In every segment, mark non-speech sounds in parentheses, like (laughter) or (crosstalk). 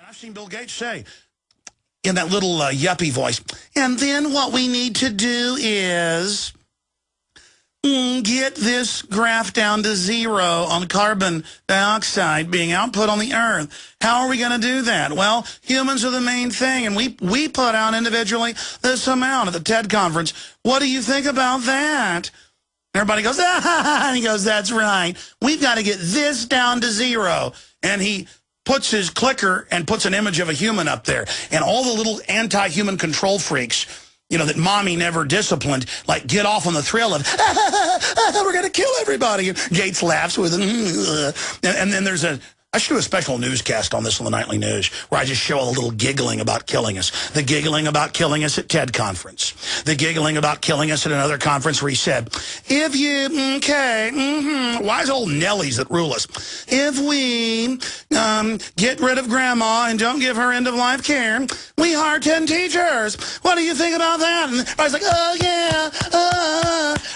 And I've seen Bill Gates say in that little uh, yuppie voice, and then what we need to do is mm, get this graph down to zero on carbon dioxide being output on the earth. How are we going to do that? Well, humans are the main thing, and we, we put out individually this amount at the TED conference. What do you think about that? Everybody goes, (laughs) ah, and he goes, that's right. We've got to get this down to zero. And he puts his clicker and puts an image of a human up there. And all the little anti-human control freaks, you know, that mommy never disciplined, like get off on the thrill of, (laughs) ah, we're going to kill everybody. And Gates laughs with it. (laughs) And, and then there's a, I should do a special newscast on this on the Nightly News where I just show a little giggling about killing us. The giggling about killing us at TED conference. The giggling about killing us at another conference where he said, if you, okay, mm -hmm, wise old Nellies that rule us. If we um, get rid of grandma and don't give her end-of-life care, we hire 10 teachers. What do you think about that? And everybody's like, oh, yeah, uh.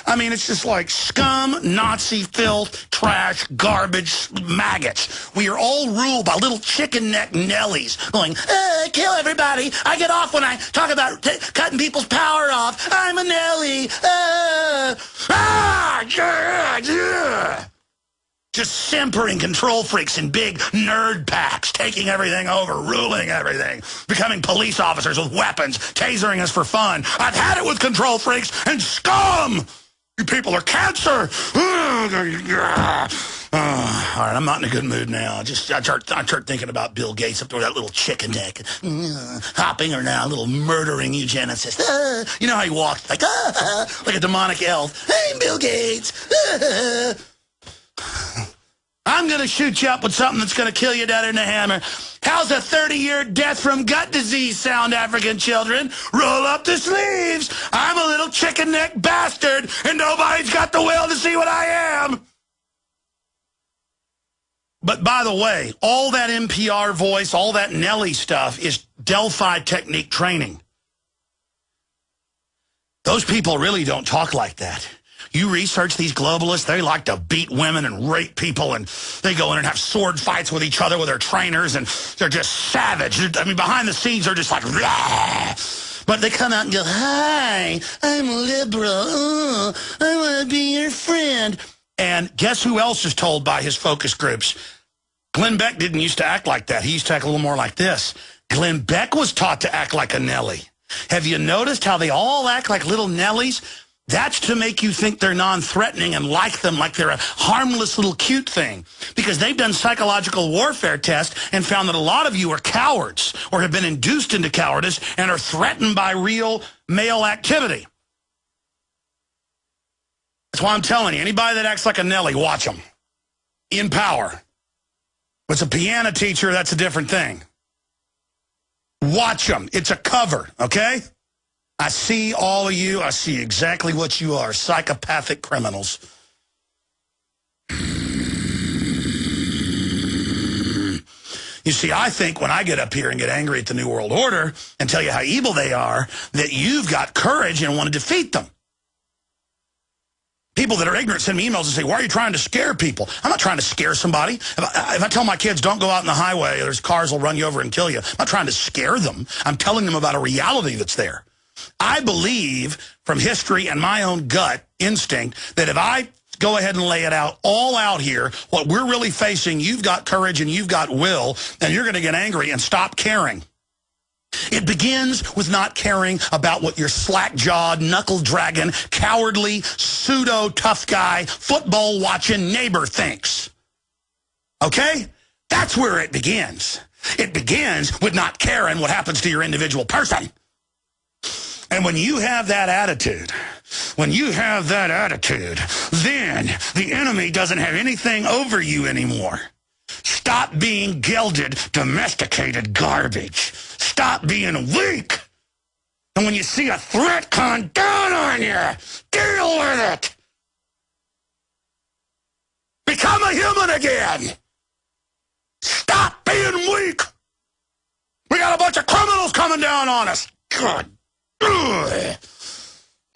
I mean, it's just like scum, Nazi filth, trash, garbage, maggots. We we are all ruled by little chicken neck Nellies going, uh, kill everybody. I get off when I talk about cutting people's power off. I'm a Nelly. Uh, ah, yeah, yeah. Just simpering control freaks in big nerd packs, taking everything over, ruling everything, becoming police officers with weapons, tasering us for fun. I've had it with control freaks and scum! You people are cancer! (sighs) Oh, (sighs) all right, I'm not in a good mood now. Just I start, I start thinking about Bill Gates up there with that little chicken neck, (sighs) hopping or now, a little murdering eugenicist. Uh, (sighs) you know how he walked like uh, like a demonic elf. Hey, Bill Gates. I'm going to shoot you up with something that's going to kill you down in the hammer. How's a 30-year death from gut disease sound, African children? Roll up the sleeves. I'm a little chicken neck bastard, and nobody's got the will to see what I am. But by the way, all that NPR voice, all that Nelly stuff is Delphi technique training. Those people really don't talk like that. You research these globalists, they like to beat women and rape people, and they go in and have sword fights with each other with their trainers, and they're just savage. I mean, behind the scenes, they're just like, Rah! but they come out and go, hi, I'm liberal. Oh, I want to be your friend. And guess who else is told by his focus groups? Glenn Beck didn't used to act like that. He used to act a little more like this. Glenn Beck was taught to act like a Nelly. Have you noticed how they all act like little Nellies? That's to make you think they're non-threatening and like them like they're a harmless little cute thing. Because they've done psychological warfare tests and found that a lot of you are cowards or have been induced into cowardice and are threatened by real male activity. That's why I'm telling you, anybody that acts like a Nelly, watch them. In power. If it's a piano teacher, that's a different thing. Watch them. It's a cover, okay? I see all of you. I see exactly what you are, psychopathic criminals. You see, I think when I get up here and get angry at the New World Order and tell you how evil they are, that you've got courage and want to defeat them. People that are ignorant send me emails and say, why are you trying to scare people? I'm not trying to scare somebody. If I, if I, tell my kids, don't go out in the highway, there's cars will run you over and kill you. I'm not trying to scare them. I'm telling them about a reality that's there. I believe from history and my own gut instinct that if I go ahead and lay it out all out here, what we're really facing, you've got courage and you've got will, and you're going to get angry and stop caring. It begins with not caring about what your slack-jawed, knuckle-dragon, cowardly, pseudo-tough guy, football-watching neighbor thinks. Okay? That's where it begins. It begins with not caring what happens to your individual person. And when you have that attitude, when you have that attitude, then the enemy doesn't have anything over you anymore. Stop being gelded, domesticated garbage. Stop being weak. And when you see a threat come down on you, deal with it. Become a human again. Stop being weak. We got a bunch of criminals coming down on us. God. Ugh.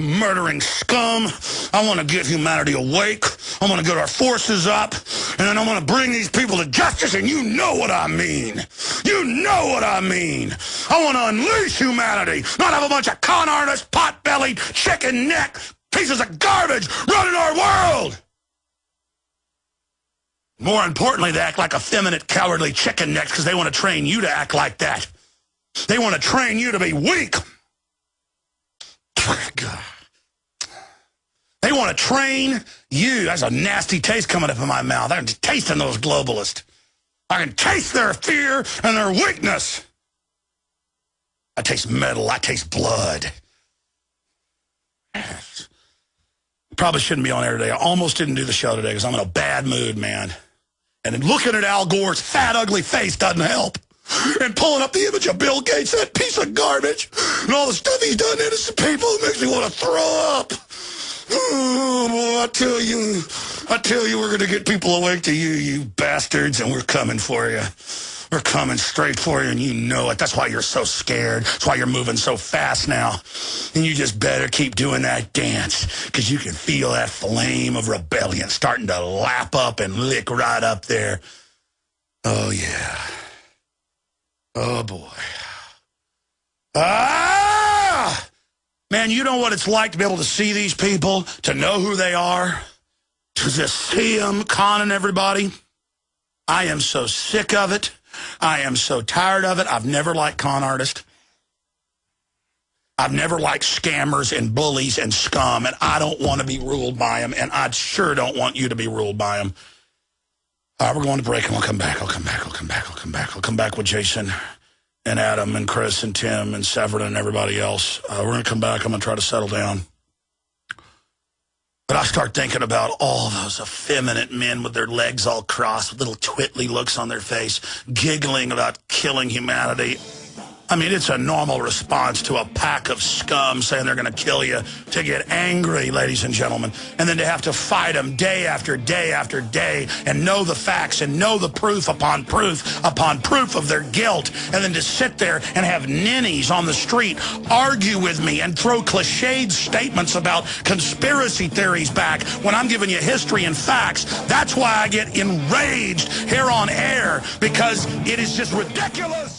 murdering scum. I want to get humanity awake. I want to get our forces up. And then I want to bring these people to justice, and you know what I mean. You know what I mean. I want to unleash humanity, not have a bunch of con artists, pot-bellied, chicken neck, pieces of garbage running our world. More importantly, they act like effeminate, cowardly chicken necks because they want to train you to act like that. They want to train you to be weak. God. Want to train you. That's a nasty taste coming up in my mouth. I'm tasting those globalists. I can taste their fear and their weakness. I taste metal. I taste blood. Probably shouldn't be on air today. I almost didn't do the show today because I'm in a bad mood, man. And looking at Al Gore's fat, ugly face doesn't help and pulling up the image of Bill Gates, that piece of garbage, and all the stuff he's done to innocent people, makes me want to throw up. Oh, boy, I tell you, I tell you, we're going to get people awake to you, you bastards, and we're coming for you. We're coming straight for you, and you know it. That's why you're so scared. That's why you're moving so fast now. And you just better keep doing that dance, because you can feel that flame of rebellion starting to lap up and lick right up there. Oh, yeah. Oh, boy. Ah! Man, you know what it's like to be able to see these people, to know who they are, to just see them conning everybody? I am so sick of it. I am so tired of it. I've never liked con artists. I've never liked scammers and bullies and scum, and I don't want to be ruled by them, and I sure don't want you to be ruled by them. All right, we're going to break, and we'll come back. I'll come back. I'll come back. I'll come back. I'll come back with Jason and Adam and Chris and Tim and Severin and everybody else. Uh, we're going to come back. I'm going to try to settle down. But I start thinking about all those effeminate men with their legs all crossed, with little twitly looks on their face, giggling about killing humanity. I mean, it's a normal response to a pack of scum saying they're going to kill you to get angry, ladies and gentlemen, and then to have to fight them day after day after day and know the facts and know the proof upon proof upon proof of their guilt, and then to sit there and have ninnies on the street argue with me and throw cliched statements about conspiracy theories back when I'm giving you history and facts. That's why I get enraged here on air because it is just ridiculous.